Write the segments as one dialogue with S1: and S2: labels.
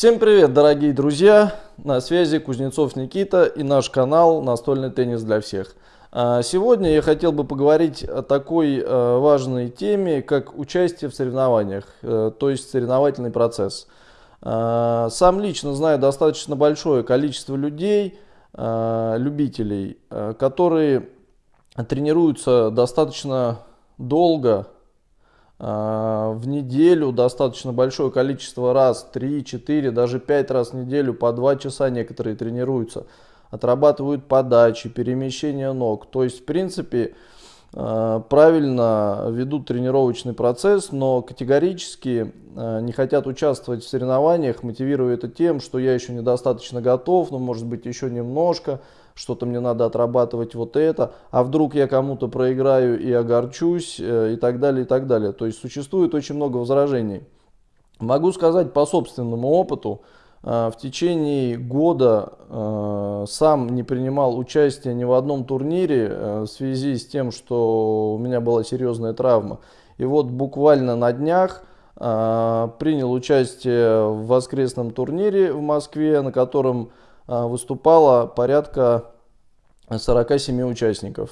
S1: Всем привет, дорогие друзья! На связи Кузнецов Никита и наш канал «Настольный теннис для всех». А, сегодня я хотел бы поговорить о такой э, важной теме, как участие в соревнованиях, э, то есть соревновательный процесс. А, сам лично знаю достаточно большое количество людей, э, любителей, которые тренируются достаточно долго, а, в неделю достаточно большое количество раз, 3, 4, даже 5 раз в неделю, по 2 часа некоторые тренируются, отрабатывают подачи, перемещение ног. То есть, в принципе, а, правильно ведут тренировочный процесс, но категорически а, не хотят участвовать в соревнованиях, мотивируя это тем, что я еще недостаточно готов, но может быть еще немножко, что-то мне надо отрабатывать вот это, а вдруг я кому-то проиграю и огорчусь э, и так далее, и так далее. То есть существует очень много возражений. Могу сказать по собственному опыту, э, в течение года э, сам не принимал участие ни в одном турнире в связи с тем, что у меня была серьезная травма. И вот буквально на днях принял участие в воскресном турнире в Москве, на котором выступало порядка 47 участников.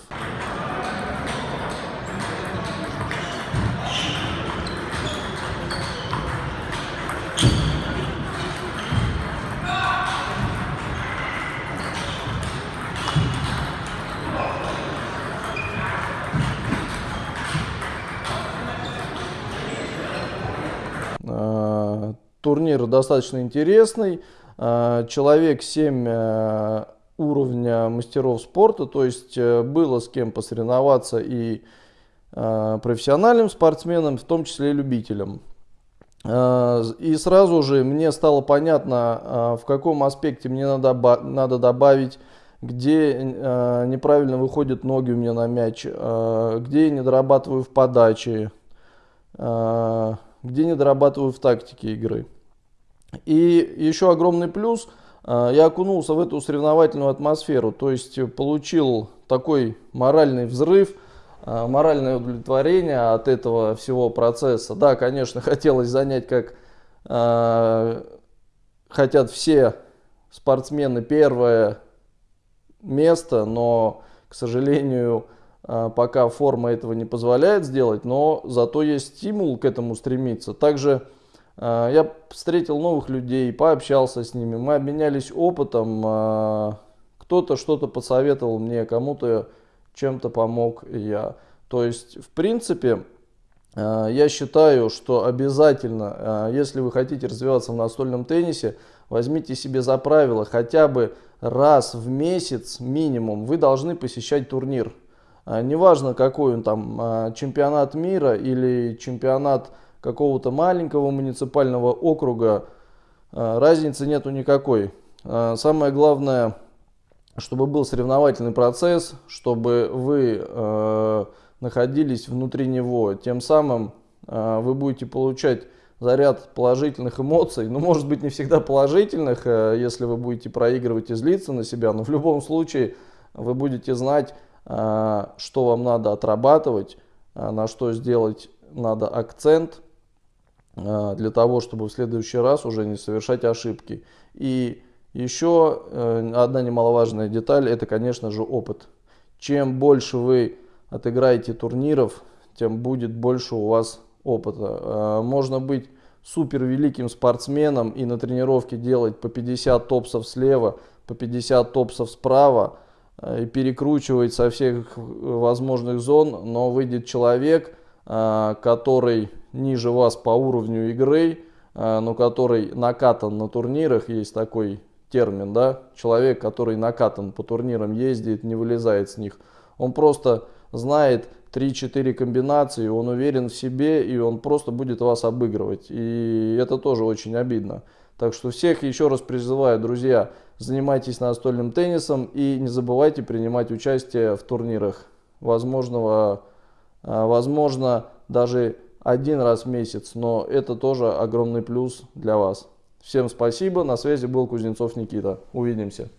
S1: А, турнир достаточно интересный. Э, человек 7 э, уровня мастеров спорта, то есть э, было с кем посоревноваться и профессиональным спортсменам, в том числе и любителям. И сразу же мне стало понятно, в каком аспекте мне надо, надо добавить, где неправильно выходят ноги у меня на мяч, где я не дорабатываю в подаче, где не дорабатываю в тактике игры. И еще огромный плюс, я окунулся в эту соревновательную атмосферу, то есть получил такой моральный взрыв, а, моральное удовлетворение от этого всего процесса. Да, конечно, хотелось занять, как э, хотят все спортсмены, первое место, но, к сожалению, пока форма этого не позволяет сделать, но зато есть стимул к этому стремиться. Также а, я встретил новых людей, пообщался с ними, мы обменялись опытом. А, кто-то что-то посоветовал мне, кому-то чем-то помог я. То есть, в принципе, а, я считаю, что обязательно, если вы хотите развиваться в настольном теннисе, возьмите себе за правило хотя бы раз в месяц минимум вы должны посещать турнир. Неважно какой он там, чемпионат мира или чемпионат какого-то маленького муниципального округа, а, разницы нету никакой. А, самое главное, чтобы был соревновательный процесс, чтобы вы а, находились внутри него. Тем самым вы будете получать заряд положительных эмоций, ну, может быть, не всегда положительных, если вы будете проигрывать и злиться на себя, но в любом случае вы будете знать, что вам надо отрабатывать, на что сделать надо акцент, для того, чтобы в следующий раз уже не совершать ошибки. И еще э, одна немаловажная деталь, это, конечно же, опыт. Чем больше вы отыграете турниров, тем будет больше у вас опыта. А, можно быть супер великим спортсменом и на тренировке делать по 50 топсов слева, по 50 топсов справа, э, и перекручивать со всех возможных зон, но выйдет человек, который ниже вас по уровню игры, а, но который накатан на турнирах, есть такой термин, да, человек, который накатан по турнирам, ездит, не вылезает с них. Он просто знает 3-4 комбинации, он уверен в себе, и он просто будет вас обыгрывать. И это тоже очень обидно. Так что всех еще раз призываю, друзья, занимайтесь настольным теннисом и не забывайте принимать участие в турнирах возможного а, возможно, даже один раз в месяц, но это тоже огромный плюс для вас. Всем спасибо, на связи был Кузнецов Никита. Увидимся.